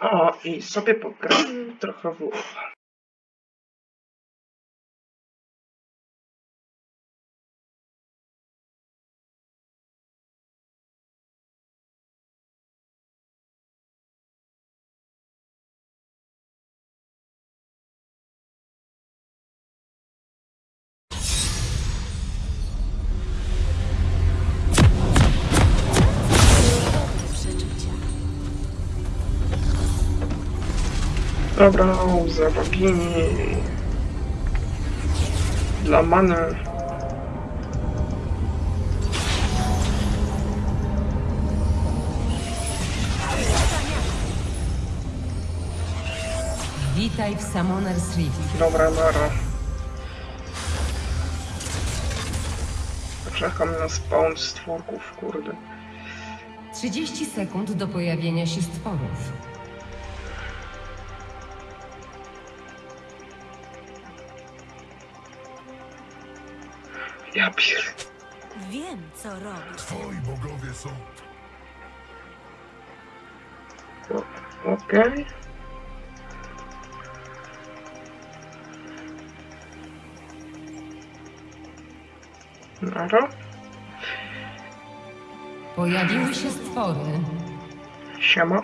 O, i sobie pogram trochę w Dobra, za bogini. Dla many. Witaj w Summoner's Rift. Dobra, nara. Czekam na spawn stworków, kurde. 30 sekund do pojawienia się stworów. Ja pier... Wiem, co robisz. Twoi bogowie są Okej. Nara. Pojawiły się stwory. Siema.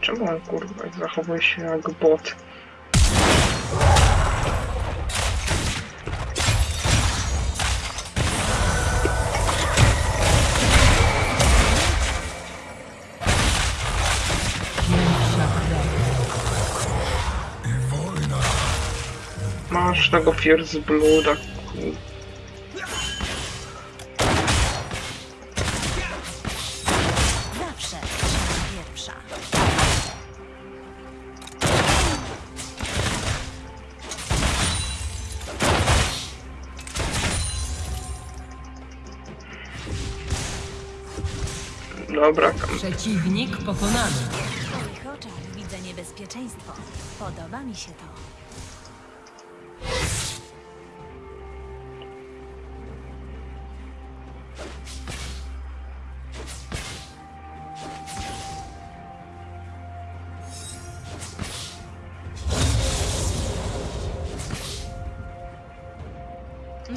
Czemu on kurwa zachowuje się jak bot? Masz tego Fierce Blooda. Zawsze trzeba pierwsza. Dobra, kam. Przeciwnik pokonany. W twoich oczach widzę niebezpieczeństwo. Podoba mi się to.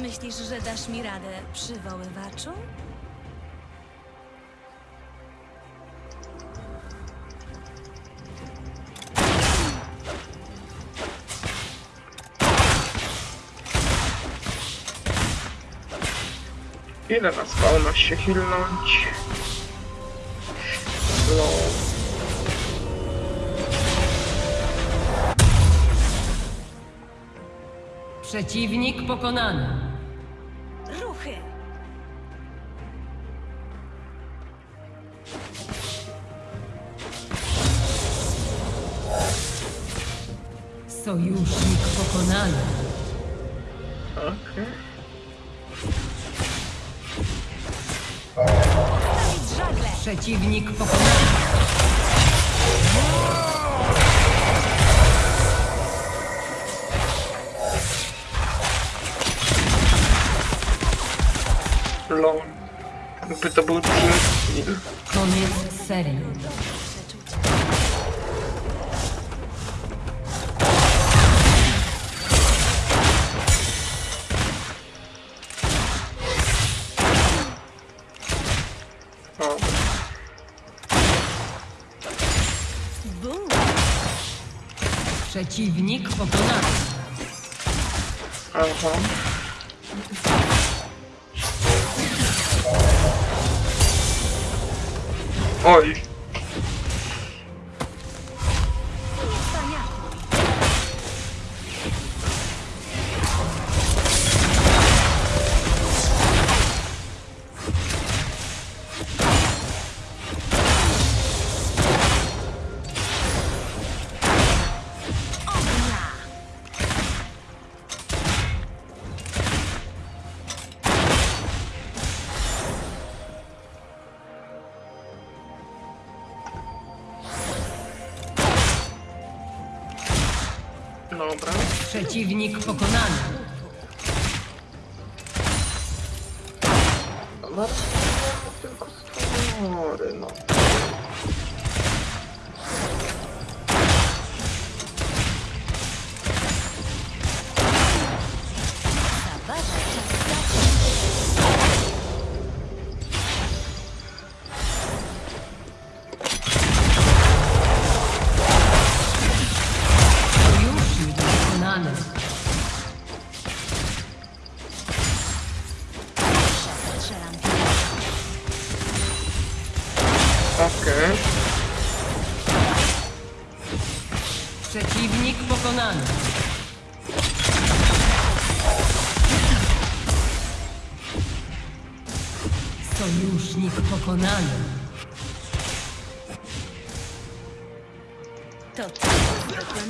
Myślisz, że dasz mi radę, przywoływaczu? Ile na spawna się hilnąć? No. Przeciwnik pokonany. Sojusznik pokonany. Okej. Żagle! Przeciwnik pokonany. Lol. Jakby to był kill. Koniec serii. Przeciwnik pokonany. aha. Oj, dobra. Przeciwnik pokonany. No, tylko stwory, no. Okej. Przeciwnik pokonany. Sojusznik pokonany. To tylko zwykły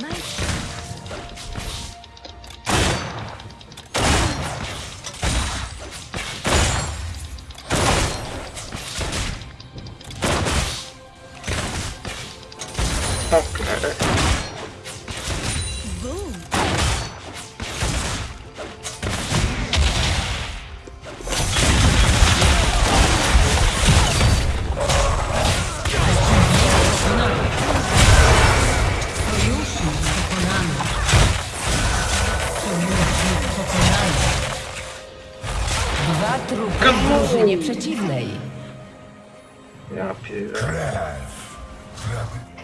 drużynie przeciwnej. Ja pierdolę. Krew. Prawy.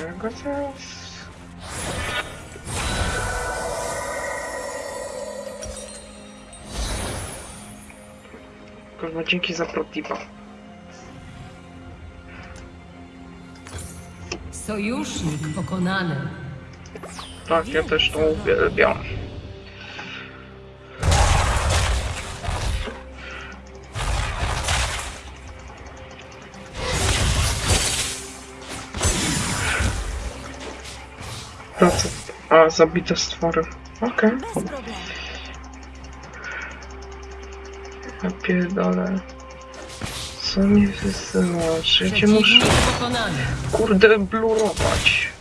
Go teraz... Kurwa, dzięki za protipa. Sojusznik pokonany. Tak, ja też to uwielbiam. A, co? A, zabite stwory. Okej. Problemu. Ja. Co mi wysyłasz? Ja cię muszę, kurde, blurować.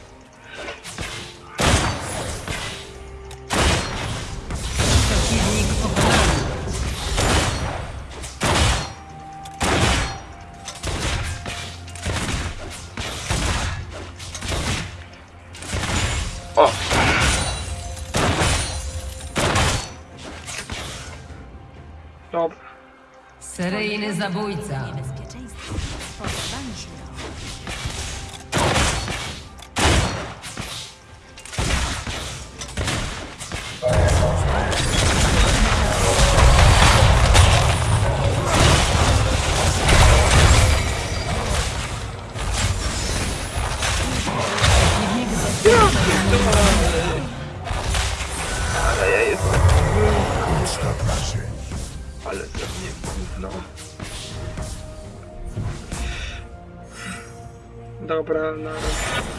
O! Dobra. Seryjny zabójca. Niebezpieczeństwo. Się to. Ale ja jestem... Ale ze mnie gówno. Dobra, na razie.